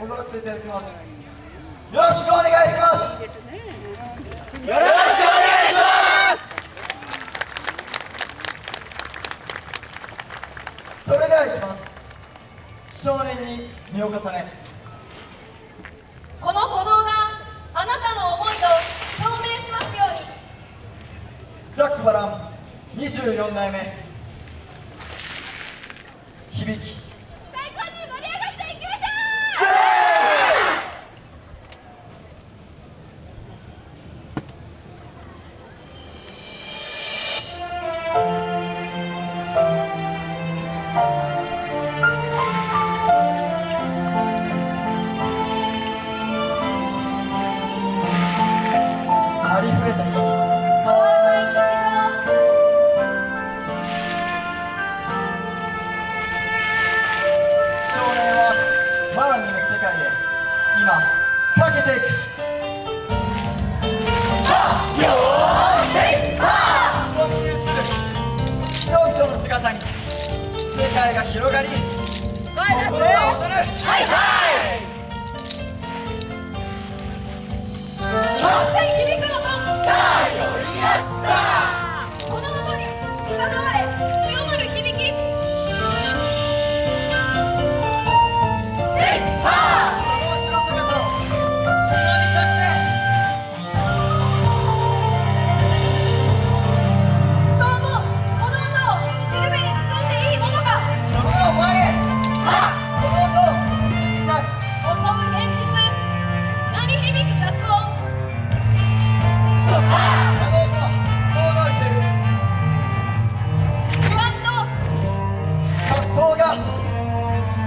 踊らせていただきますよろしくお願いします。よろしくお願いします。それではいきます。少年に身を重ねこの鼓動があなたの思いと表明しますように。ザックバラン24代目。響き。界が広がり。心が踊る突然響く音さあ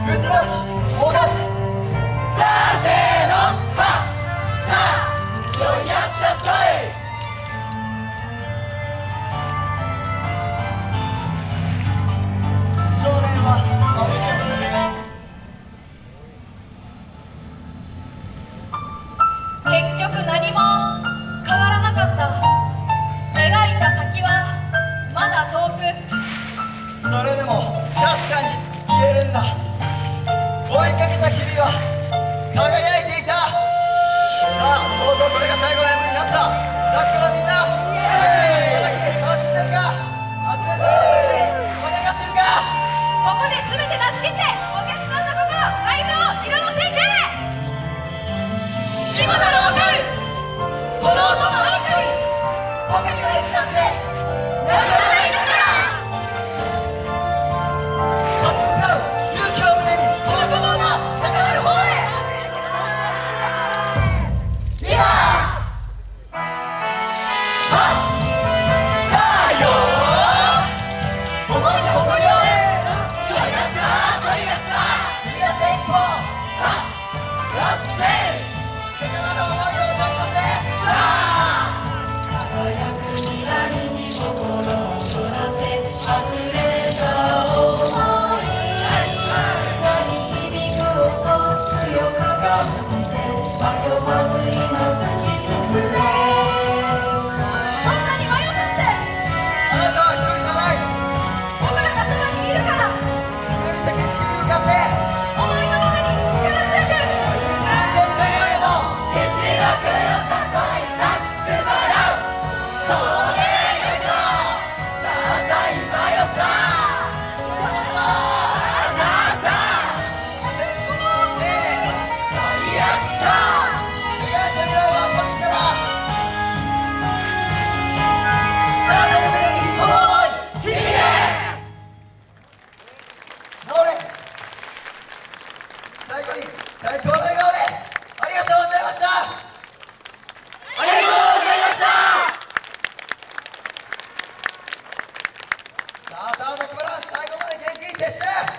それでも確かに言えるんだ。いかけた日々は輝いていた。さあとうとうこれが最後の M になった。ザックのみんな最後までいただき楽しんでるか？初めての祭り盛り上がってるか？ここで全て出し切ってお客さんの心愛情を彩っていく今だろ Dê certo!